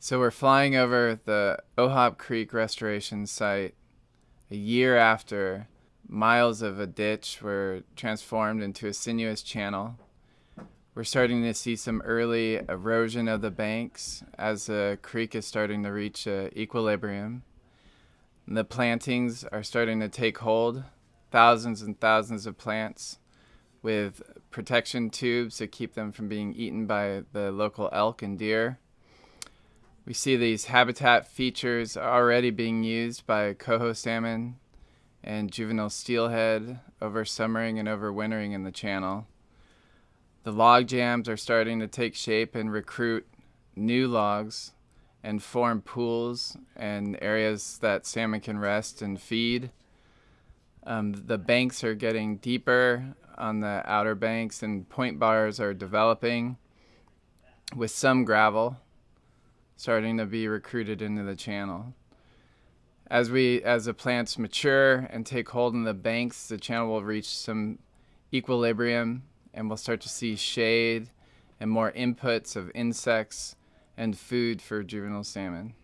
So we're flying over the Ohop Creek restoration site a year after miles of a ditch were transformed into a sinuous channel. We're starting to see some early erosion of the banks as the creek is starting to reach uh, equilibrium. The plantings are starting to take hold, thousands and thousands of plants with protection tubes to keep them from being eaten by the local elk and deer. We see these habitat features already being used by coho salmon and juvenile steelhead over summering and overwintering in the channel. The log jams are starting to take shape and recruit new logs and form pools and areas that salmon can rest and feed. Um, the banks are getting deeper on the outer banks and point bars are developing with some gravel starting to be recruited into the channel. As we as the plants mature and take hold in the banks, the channel will reach some equilibrium and we'll start to see shade and more inputs of insects and food for juvenile salmon.